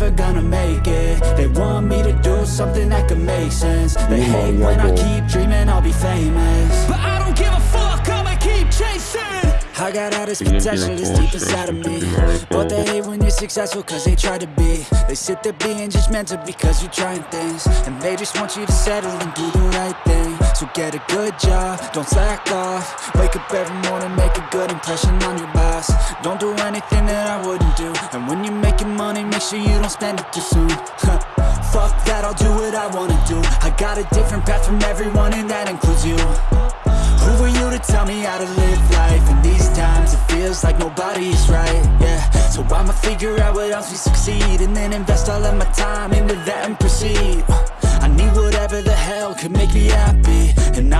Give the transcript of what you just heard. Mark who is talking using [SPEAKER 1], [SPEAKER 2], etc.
[SPEAKER 1] never gonna make it. They want me to do something that could make sense. They hate when I keep dreaming I'll be famous. But I don't give a fuck, I'ma keep chasing. I got all this potential that's deep inside of me. But they hate when you're successful cause they try to be. They sit there being judgmental because you're trying things. And they just want you to settle and do the right thing So get a good job, don't slack off. Wake up every morning, make a good impression on your boss. Don't do anything that I wouldn't do. And when you're making money, make sure you don't spend it too soon. Fuck that, I'll do what I wanna do. I got a different path from everyone and that includes you. Who are you to tell me how to live life? In these times it feels like nobody is right, yeah. So I'ma figure out what else we succeed And then invest all of my time into that and proceed could make me happy And I